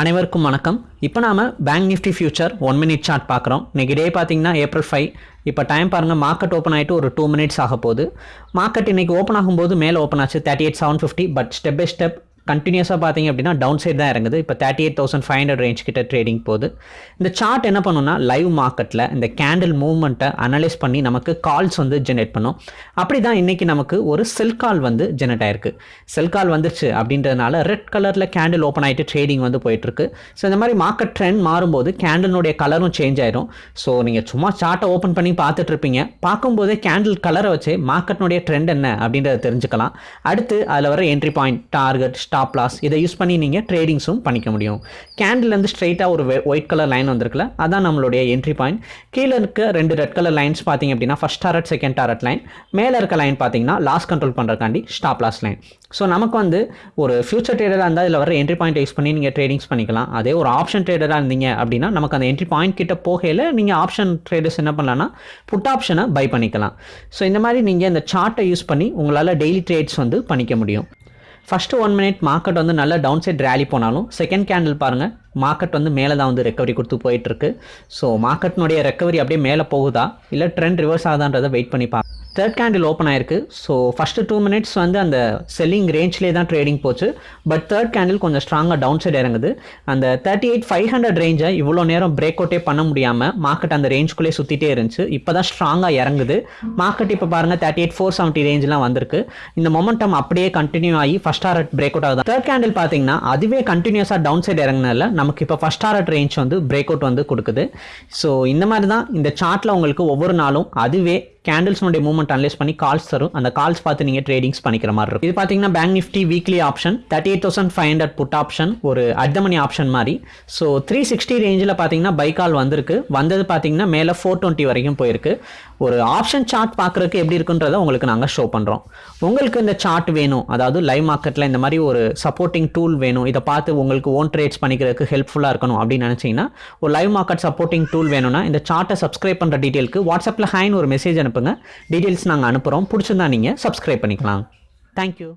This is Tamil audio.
அனைவருக்கும் வணக்கம். இப்போ நாம bank Nifty future one minute chart பார்க்குறோம். இன்னைக்கு டே பார்த்தீங்கன்னா ஏப்ரல் ஃபைவ் இப்போ டைம் பாருங்கள் மார்க்கெட் ஓப்பன் ஆகிட்டு ஒரு டூ மினிட்ஸ் ஆக போகுது. மார்க்கெட் இன்றைக்கி ஓப்பன் ஆகும்போது மேலே ஓப்பன் ஆச்சு thirty eight seven fifty but step by step கண்டினியூஸாக பார்த்தீங்க அப்படின்னா டவுன் சைட் தான் இறங்குது. இப்போ thirty eight thousand five hundred range கிட்ட ட்ரேடிங் போகுது. இந்த சார்ட் என்ன பண்ணுன்னா லைவ் மார்க்கெட்டில் இந்த கேண்டில் மூவ்மெண்ட்டை அனலைஸ் பண்ணி நமக்கு கால்ஸ் வந்து ஜெனரேட் பண்ணும். அப்படி தான் இன்றைக்கி நமக்கு ஒரு செல் கால் வந்து ஜெனரேட் ஆயிருக்கு. செல் கால் வந்துருச்சு அப்படின்றதுனால ரெட் கலரில் கேண்டில் ஓப்பன் ஆகிட்டு ட்ரேடிங் வந்து போயிட்டுருக்கு. ஸோ இந்த மாதிரி மார்க்கெட் ட்ரெண்ட் மாறும்போது கேண்டிலுடைய கலரும் சேஞ்ச் ஆயிரும். ஸோ நீங்கள் சும்மா சார்ட்டை ஓப்பன் பண்ணி பார்த்துட்ருப்பீங்க பார்க்கும்போதே கேண்டில் கலரை வச்சு மார்க்கெட்னுடைய ட்ரெண்ட் என்ன அப்படின்றத தெரிஞ்சுக்கலாம். அடுத்து அதில் வர entry point target stop loss இதை யூஸ் பண்ணி நீங்கள் ட்ரேடிங்ஸும் பண்ணிக்க முடியும். கேண்டில்லேருந்து ஸ்ட்ரைட்டாக ஒரு ஒயிட் கலர் லைன் வந்திருக்குல்ல அதான் நம்மளுடைய என்ட்ரி பாயிண்ட் கீழே இருக்க ரெண்டு ரெட் கலர் லைன்ஸ் பார்த்தீங்க அப்படின்னா first target second target line மேலே இருக்க லைன் பார்த்தீங்கன்னா லாஸ் கண்ட்ரோல் பண்ணுறக்காண்டி ஸ்டாப் லாஸ் லைன் ஸோ நமக்கு வந்து ஒரு ஃபியூச்சர் ட்ரேடராக இருந்தால் இதில் வர என்ட்ரி பாயிண்ட் யூஸ் பண்ணி நீங்கள் ட்ரேடிங்ஸ் பண்ணிக்கலாம். அதே ஒரு ஆப்ஷன் ட்ரேடராக இருந்தீங்க அப்படின்னா நமக்கு அந்த என்ட்ரி பாயிண்ட் கிட்ட போகையில் நீங்கள் ஆப்ஷன் ட்ரேடர்ஸ் என்ன பண்ணலாம்னா புட் ஆப்ஷனை பை பண்ணிக்கலாம். ஸோ இந்த மாதிரி நீங்கள் இந்த சார்ட்டை யூஸ் பண்ணி உங்களால் டெய்லி ட்ரேட்ஸ் வந்து பண்ணிக்க முடியும். ஃபஸ்ட்டு ஒன் மினிட் மார்க்கெட் வந்து நல்லா டவுன் சைட் ரேலி போனாலும் செகண்ட் கேண்டில் பாருங்கள் மார்க்கெட் வந்து மேலே தான் வந்து ரெக்கவரி கொடுத்து போயிட்டுருக்கு ஸோ மார்க்கெட்டினுடைய ரெக்கவரி அப்படியே மேலே போகுதா? இல்லை ட்ரெண்ட் ரிவர்ஸ் ஆகுதான்றதை வெயிட் பண்ணி பார்க்க தேர்ட் கேண்டில் ஓப்பன் ஆயிருக்கு. ஸோ ஃபஸ்ட்டு டூ மினிட்ஸ் வந்து அந்த செல்லிங் ரேஞ்ச்லேயே தான் ட்ரேடிங் போச்சு. பட் தேர்ட் கேண்டில் கொஞ்சம் ஸ்ட்ராங்காக டவுன் சைடு இறங்குது. அந்த தேர்ட்டி எயிட் ஃபைவ் ஹண்ட்ரட் ரேஞ்சை இவ்வளோ நேரம் பிரேக் அவுட்டே பண்ண முடியாமல் மார்க்கெட் அந்த ரேஞ்சுக்குள்ளே சுற்றிட்டே இருந்துச்சு. இப்போ தான் ஸ்ட்ராங்காக இறங்குது. மார்க்கெட் இப்போ பாருங்கள் தேர்ட்டி எயிட் ஃபோர் செவன்ட்டி ரேஞ்செலாம் வந்திருக்கு. இந்த மொமெண்டம் அப்படியே கண்டினியூ ஆகி ஃபஸ்ட் ஆர்ட் பிரேக் அவுட் ஆகுது. தேர்ட் கேண்டில் பார்த்தீங்கன்னா அதுவே கண்டினியூஸாக டவுன் சைடு இறங்கினால நமக்கு இப்போ ஃபஸ்ட் ஆர்ட் ரேஞ்ச் வந்து பிரேக் அவுட் வந்து கொடுக்குது. ஸோ இந்த மாதிரி தான் இந்த சார்ட்டில் உங்களுக்கு ஒவ்வொரு நாளும் அதுவே கேண்டில்ஸ்னுடைய மூவ்மெண்ட் அனலைஸ் பண்ணி கால்ஸ் தரும். அந்த கால்ஸ் பார்த்து நீங்கள் ட்ரேடிங்ஸ் பண்ணிக்கிற மாதிரி இருக்கும். இது பார்த்தீங்கன்னா bank Nifty weekly option thirty eight thousand five hundred put option ஒரு அட் மணி ஆப்ஷன் மாதிரி. ஸோ த்ரீ சிக்ஸ்டி ரேஞ்சில் பார்த்தீங்கன்னா பை கால் வந்திருக்கு. வந்தது பார்த்தீங்கன்னா மேலே ஃபோர் டுவெண்ட்டி வரைக்கும் போயிருக்கு. ஒரு ஆப்ஷன் சார்ட் பார்க்குறதுக்கு எப்படி இருக்குன்றதை உங்களுக்கு நாங்கள் ஷோ பண்ணுறோம் உங்களுக்கு இந்த சார்ட் வேணும். அதாவது லைவ் மார்க்கெட்டில் இந்த மாதிரி ஒரு சப்போர்ட்டிங் டூல் வேணும். இதை பார்த்து உங்களுக்கு ஓன் ட்ரேட்ஸ் பண்ணிக்கிறதுக்கு ஹெல்ப்ஃபுல்லாக இருக்கணும் அப்படின்னு நினச்சிங்கன்னா ஒரு லைவ் மார்க்கெட் சப்போர்ட்டிங் டூல் வேணும்னா இந்த சார்ட்டை சப்ஸ்கிரைப் பண்ணுற டீட்டெயிலுக்கு வாட்ஸ்அப்பில் ஹைன்னு ஒரு மெசேஜ் அனுப்புங்க. டீட்டெயில்ஸ் நாங்கள் அனுப்புகிறோம் பிடிச்சிருந்தா நீங்கள் சப்ஸ்கிரைப் பண்ணிக்கலாம். தேங்க்யூ